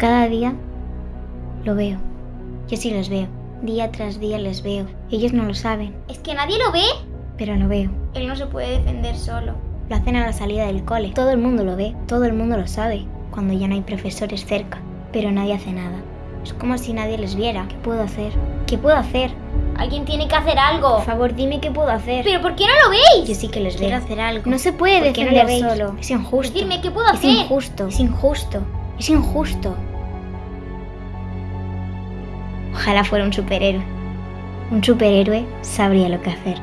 Cada día lo veo. Yo sí los veo. Día tras día les veo. Ellos no lo saben, ¿Es que nadie lo ve? pero lo veo. Él no se puede defender solo. Lo hacen a la salida del cole. Todo el mundo lo ve, todo el mundo lo sabe, cuando ya no hay profesores cerca. Pero nadie hace nada. Es como si nadie les viera. ¿Qué puedo hacer? ¿Qué puedo hacer? Alguien tiene que hacer algo. Por favor, dime qué puedo hacer. ¿Pero por qué no lo veis? Yo sí que les Quiero veo. hacer algo. No se puede ¿Por qué no defender solo. Es injusto. Decidme, ¿qué puedo es hacer? injusto. Es injusto. Es injusto. Ojalá fuera un superhéroe. Un superhéroe sabría lo que hacer.